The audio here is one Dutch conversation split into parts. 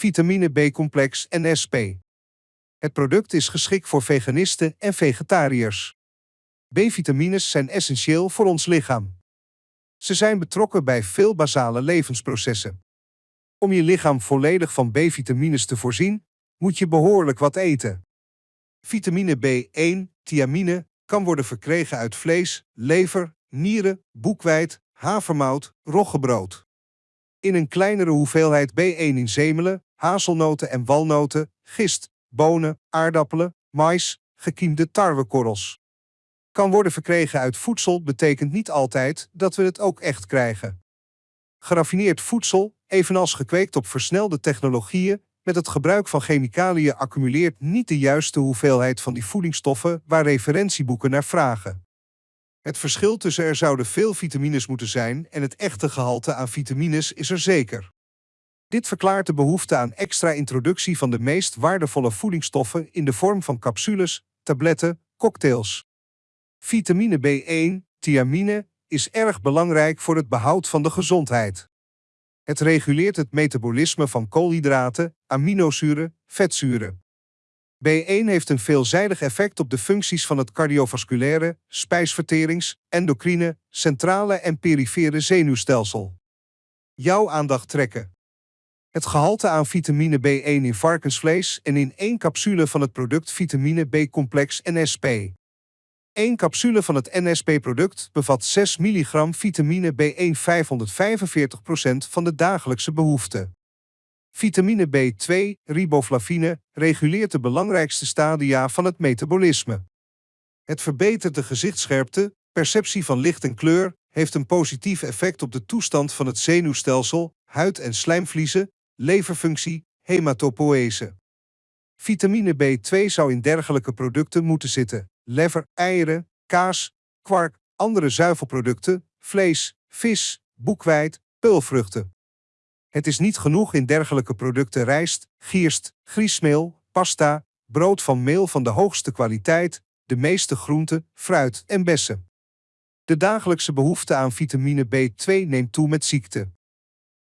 vitamine B-complex en SP. Het product is geschikt voor veganisten en vegetariërs. B-vitamines zijn essentieel voor ons lichaam. Ze zijn betrokken bij veel basale levensprocessen. Om je lichaam volledig van B-vitamines te voorzien, moet je behoorlijk wat eten. Vitamine B1, thiamine, kan worden verkregen uit vlees, lever, nieren, boekweit, havermout, roggebrood. In een kleinere hoeveelheid B1 in zemelen, hazelnoten en walnoten, gist, bonen, aardappelen, mais, gekiemde tarwekorrels. Kan worden verkregen uit voedsel betekent niet altijd dat we het ook echt krijgen. Geraffineerd voedsel, evenals gekweekt op versnelde technologieën, met het gebruik van chemicaliën accumuleert niet de juiste hoeveelheid van die voedingsstoffen waar referentieboeken naar vragen. Het verschil tussen er zouden veel vitamines moeten zijn en het echte gehalte aan vitamines is er zeker. Dit verklaart de behoefte aan extra introductie van de meest waardevolle voedingsstoffen in de vorm van capsules, tabletten, cocktails. Vitamine B1, thiamine, is erg belangrijk voor het behoud van de gezondheid. Het reguleert het metabolisme van koolhydraten, aminozuren, vetzuren. B1 heeft een veelzijdig effect op de functies van het cardiovasculaire, spijsverterings, endocrine, centrale en perifere zenuwstelsel. Jouw aandacht trekken. Het gehalte aan vitamine B1 in varkensvlees en in één capsule van het product vitamine B-complex NSP. 1 capsule van het NSP-product bevat 6 mg vitamine B1 545% van de dagelijkse behoefte. Vitamine B2, riboflavine, reguleert de belangrijkste stadia van het metabolisme. Het verbetert de gezichtsscherpte, perceptie van licht en kleur, heeft een positief effect op de toestand van het zenuwstelsel, huid- en slijmvliezen, leverfunctie, hematopoëse. Vitamine B2 zou in dergelijke producten moeten zitten. Lever, eieren, kaas, kwark, andere zuivelproducten, vlees, vis, boekweit, peulvruchten. Het is niet genoeg in dergelijke producten rijst, gierst, griesmeel, pasta, brood van meel van de hoogste kwaliteit, de meeste groenten, fruit en bessen. De dagelijkse behoefte aan vitamine B2 neemt toe met ziekte.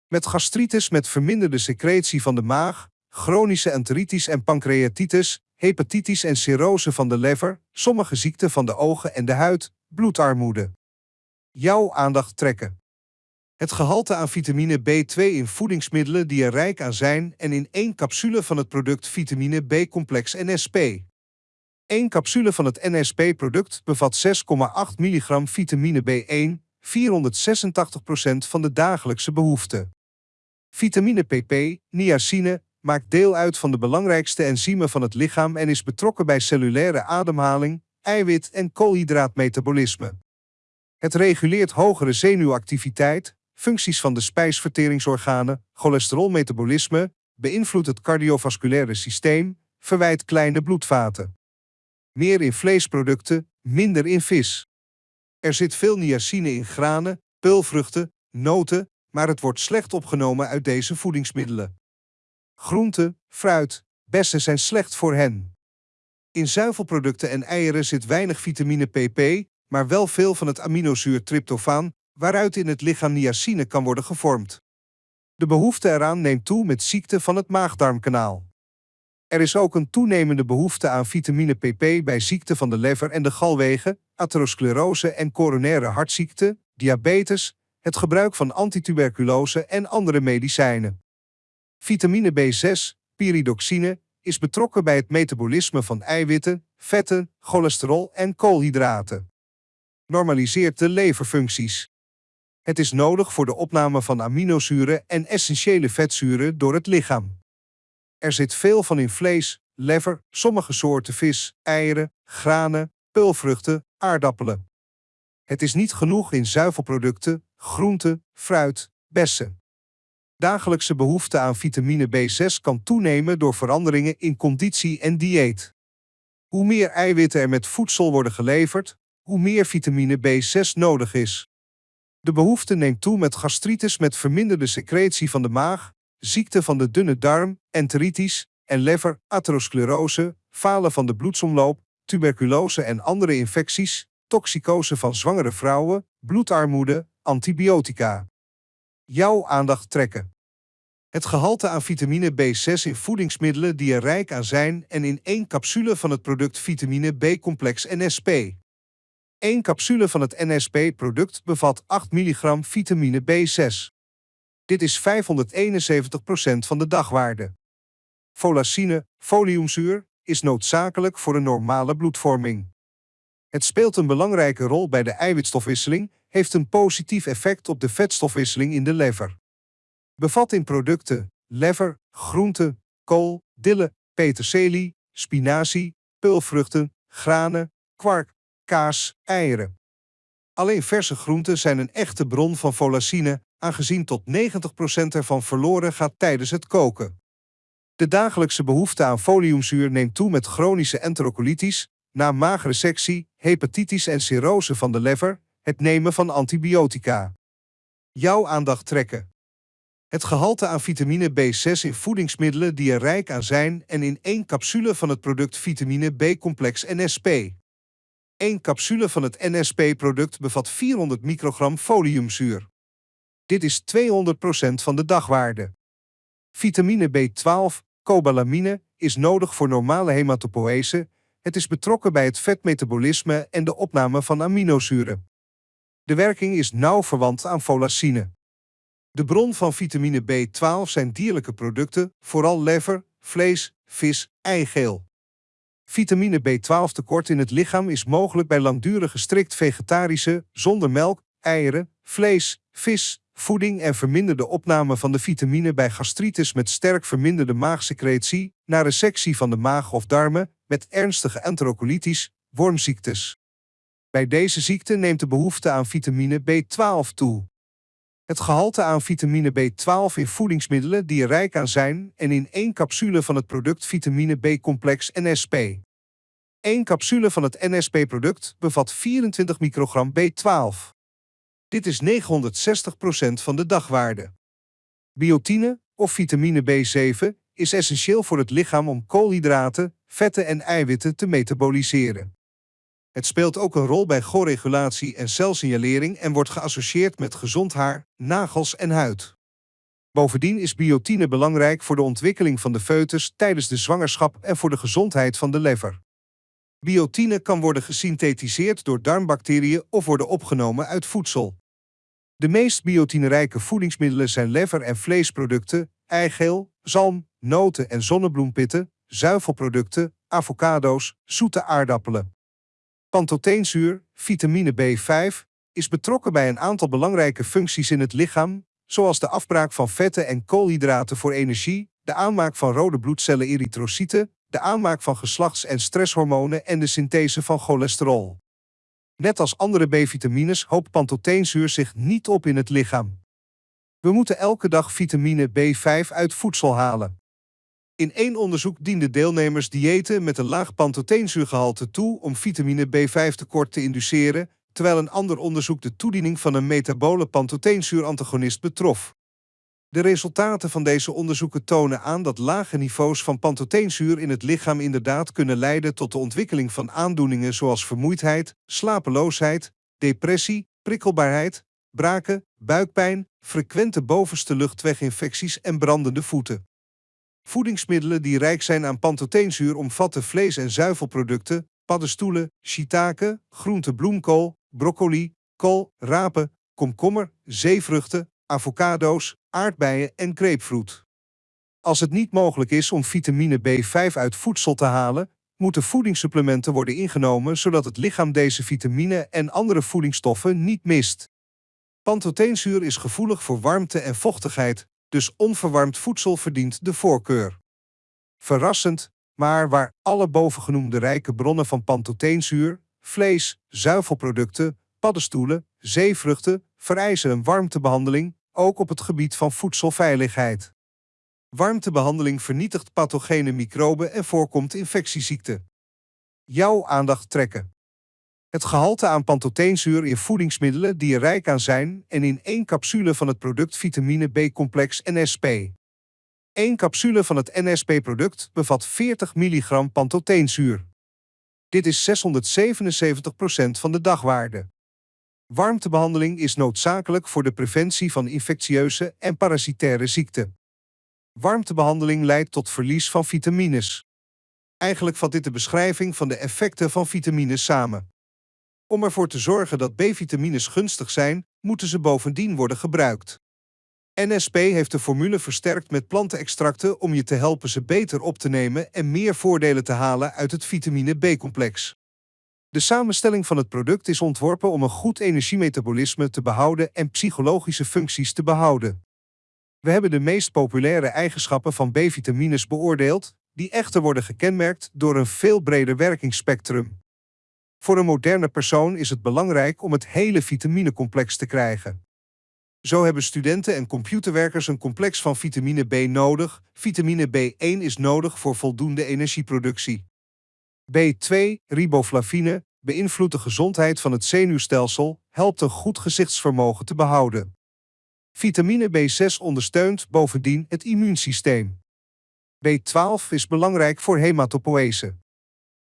Met gastritis met verminderde secretie van de maag, chronische enteritis en pancreatitis, hepatitis en cirrose van de lever, sommige ziekten van de ogen en de huid, bloedarmoede. Jouw aandacht trekken. Het gehalte aan vitamine B2 in voedingsmiddelen die er rijk aan zijn en in één capsule van het product vitamine B-complex NSP. Eén capsule van het NSP-product bevat 6,8 mg vitamine B1, 486% van de dagelijkse behoefte. Vitamine PP, niacine, maakt deel uit van de belangrijkste enzymen van het lichaam en is betrokken bij cellulaire ademhaling, eiwit- en koolhydraatmetabolisme. Het reguleert hogere zenuwactiviteit, functies van de spijsverteringsorganen, cholesterolmetabolisme, beïnvloedt het cardiovasculaire systeem, verwijt kleine bloedvaten. Meer in vleesproducten, minder in vis. Er zit veel niacine in granen, peulvruchten, noten, maar het wordt slecht opgenomen uit deze voedingsmiddelen. Groenten, fruit, bessen zijn slecht voor hen. In zuivelproducten en eieren zit weinig vitamine PP, maar wel veel van het aminozuur tryptofaan, waaruit in het lichaam niacine kan worden gevormd. De behoefte eraan neemt toe met ziekte van het maagdarmkanaal. Er is ook een toenemende behoefte aan vitamine PP bij ziekte van de lever en de galwegen, atherosclerose en coronaire hartziekte, diabetes, het gebruik van antituberculose en andere medicijnen. Vitamine B6, pyridoxine, is betrokken bij het metabolisme van eiwitten, vetten, cholesterol en koolhydraten. Normaliseert de leverfuncties. Het is nodig voor de opname van aminozuren en essentiële vetzuren door het lichaam. Er zit veel van in vlees, lever, sommige soorten vis, eieren, granen, peulvruchten, aardappelen. Het is niet genoeg in zuivelproducten, groenten, fruit, bessen. Dagelijkse behoefte aan vitamine B6 kan toenemen door veranderingen in conditie en dieet. Hoe meer eiwitten er met voedsel worden geleverd, hoe meer vitamine B6 nodig is. De behoefte neemt toe met gastritis met verminderde secretie van de maag, ziekte van de dunne darm, enteritis en lever, atherosclerose, falen van de bloedsomloop, tuberculose en andere infecties, toxicose van zwangere vrouwen, bloedarmoede, antibiotica. Jouw aandacht trekken. Het gehalte aan vitamine B6 in voedingsmiddelen die er rijk aan zijn en in één capsule van het product vitamine B-complex NSP. Eén capsule van het NSP-product bevat 8 mg vitamine B6. Dit is 571% van de dagwaarde. Folacine, foliumzuur, is noodzakelijk voor een normale bloedvorming. Het speelt een belangrijke rol bij de eiwitstofwisseling, heeft een positief effect op de vetstofwisseling in de lever. Bevat in producten lever, groenten, kool, dille, peterselie, spinazie, peulvruchten, granen, kwark, kaas, eieren. Alleen verse groenten zijn een echte bron van folacine, aangezien tot 90% ervan verloren gaat tijdens het koken. De dagelijkse behoefte aan foliumzuur neemt toe met chronische enterocolitis, na maagresectie, hepatitis en cirrose van de lever, het nemen van antibiotica. Jouw aandacht trekken. Het gehalte aan vitamine B6 in voedingsmiddelen die er rijk aan zijn en in één capsule van het product vitamine B-complex NSP. Eén capsule van het NSP-product bevat 400 microgram foliumzuur. Dit is 200% van de dagwaarde. Vitamine B12, cobalamine, is nodig voor normale hematopoëse. Het is betrokken bij het vetmetabolisme en de opname van aminozuren. De werking is nauw verwant aan folacine. De bron van vitamine B12 zijn dierlijke producten, vooral lever, vlees, vis, eigeel. Vitamine B12 tekort in het lichaam is mogelijk bij langdurige strikt vegetarische, zonder melk, eieren, vlees, vis, voeding en verminderde opname van de vitamine bij gastritis met sterk verminderde maagsecretie, na resectie van de maag of darmen, met ernstige enterocolitis, wormziektes. Bij deze ziekte neemt de behoefte aan vitamine B12 toe. Het gehalte aan vitamine B12 in voedingsmiddelen die er rijk aan zijn en in één capsule van het product vitamine B-complex NSP. Eén capsule van het NSP-product bevat 24 microgram B12. Dit is 960% van de dagwaarde. Biotine, of vitamine B7, is essentieel voor het lichaam om koolhydraten, vetten en eiwitten te metaboliseren. Het speelt ook een rol bij choregulatie en celsignalering en wordt geassocieerd met gezond haar, nagels en huid. Bovendien is biotine belangrijk voor de ontwikkeling van de foetus tijdens de zwangerschap en voor de gezondheid van de lever. Biotine kan worden gesynthetiseerd door darmbacteriën of worden opgenomen uit voedsel. De meest biotinerijke voedingsmiddelen zijn lever- en vleesproducten, eigeel, zalm, noten en zonnebloempitten, zuivelproducten, avocado's, zoete aardappelen. Pantoteenzuur, vitamine B5, is betrokken bij een aantal belangrijke functies in het lichaam, zoals de afbraak van vetten en koolhydraten voor energie, de aanmaak van rode bloedcellen erytrocyten, de aanmaak van geslachts- en stresshormonen en de synthese van cholesterol. Net als andere B-vitamines hoopt pantoteenzuur zich niet op in het lichaam. We moeten elke dag vitamine B5 uit voedsel halen. In één onderzoek dienden deelnemers diëten met een laag pantoteenzuurgehalte toe om vitamine B5 tekort te induceren, terwijl een ander onderzoek de toediening van een metabole pantoteenzuurantagonist betrof. De resultaten van deze onderzoeken tonen aan dat lage niveaus van pantoteenzuur in het lichaam inderdaad kunnen leiden tot de ontwikkeling van aandoeningen zoals vermoeidheid, slapeloosheid, depressie, prikkelbaarheid, braken, buikpijn, frequente bovenste luchtweginfecties en brandende voeten. Voedingsmiddelen die rijk zijn aan pantoteenzuur omvatten vlees- en zuivelproducten, paddenstoelen, shiitake, groente bloemkool, broccoli, kool, rapen, komkommer, zeevruchten, avocado's, aardbeien en grapefruit. Als het niet mogelijk is om vitamine B5 uit voedsel te halen, moeten voedingssupplementen worden ingenomen zodat het lichaam deze vitamine en andere voedingsstoffen niet mist. Pantoteenzuur is gevoelig voor warmte en vochtigheid, dus onverwarmd voedsel verdient de voorkeur. Verrassend, maar waar alle bovengenoemde rijke bronnen van pantoteenzuur, vlees, zuivelproducten, paddenstoelen, zeevruchten vereisen een warmtebehandeling, ook op het gebied van voedselveiligheid. Warmtebehandeling vernietigt pathogene microben en voorkomt infectieziekten. Jouw aandacht trekken. Het gehalte aan pantoteenzuur in voedingsmiddelen die er rijk aan zijn en in één capsule van het product vitamine B-complex NSP. Eén capsule van het NSP-product bevat 40 mg pantoteenzuur. Dit is 677% van de dagwaarde. Warmtebehandeling is noodzakelijk voor de preventie van infectieuze en parasitaire ziekten. Warmtebehandeling leidt tot verlies van vitamines. Eigenlijk vat dit de beschrijving van de effecten van vitamines samen. Om ervoor te zorgen dat B-vitamines gunstig zijn, moeten ze bovendien worden gebruikt. NSP heeft de formule versterkt met plantenextracten om je te helpen ze beter op te nemen en meer voordelen te halen uit het vitamine B-complex. De samenstelling van het product is ontworpen om een goed energiemetabolisme te behouden en psychologische functies te behouden. We hebben de meest populaire eigenschappen van B-vitamines beoordeeld, die echter worden gekenmerkt door een veel breder werkingsspectrum. Voor een moderne persoon is het belangrijk om het hele vitaminecomplex te krijgen. Zo hebben studenten en computerwerkers een complex van vitamine B nodig. Vitamine B1 is nodig voor voldoende energieproductie. B2, riboflavine, beïnvloedt de gezondheid van het zenuwstelsel, helpt een goed gezichtsvermogen te behouden. Vitamine B6 ondersteunt bovendien het immuunsysteem. B12 is belangrijk voor hematopoëse.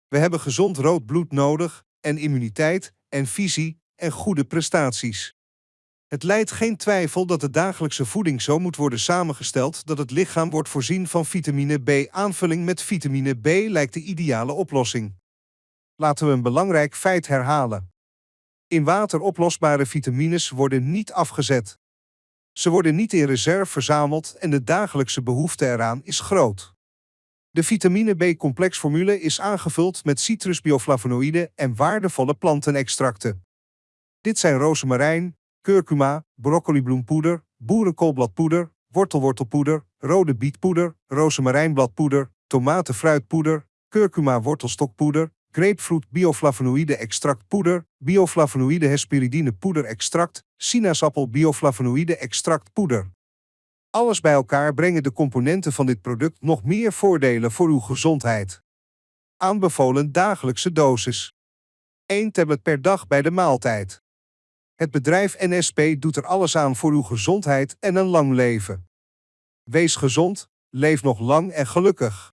We hebben gezond rood bloed nodig en immuniteit en visie en goede prestaties. Het leidt geen twijfel dat de dagelijkse voeding zo moet worden samengesteld dat het lichaam wordt voorzien van vitamine B. Aanvulling met vitamine B lijkt de ideale oplossing. Laten we een belangrijk feit herhalen. In water oplosbare vitamines worden niet afgezet. Ze worden niet in reserve verzameld en de dagelijkse behoefte eraan is groot. De vitamine B-complexformule is aangevuld met citrusbioflavonoïden en waardevolle plantenextracten. Dit zijn rozemarijn, curcuma, broccolibloempoeder, boerenkoolbladpoeder, wortelwortelpoeder, rode bietpoeder, rozemarijnbladpoeder, tomatenfruitpoeder, curcuma wortelstokpoeder, grapefruit bioflavonoïde extractpoeder, bioflavonoïde hesperidine poeder extract, sinaasappel bioflavonoïde extract poeder. Alles bij elkaar brengen de componenten van dit product nog meer voordelen voor uw gezondheid. Aanbevolen dagelijkse dosis. 1 tablet per dag bij de maaltijd. Het bedrijf NSP doet er alles aan voor uw gezondheid en een lang leven. Wees gezond, leef nog lang en gelukkig.